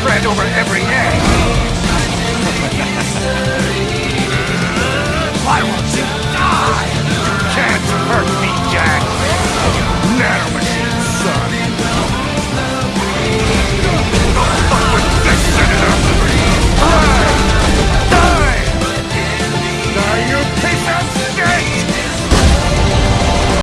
spread over every egg. Why won't you die? You can't hurt me, Jack. Now, machine son. Fuck this, Senator? Die! Die! Die, you